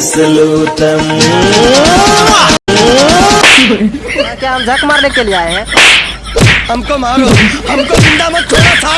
सलूटम क्या हम झक मारने के लिए आए हैं? हमको मारो हमको ज़िंदा मत छोड़ो सालो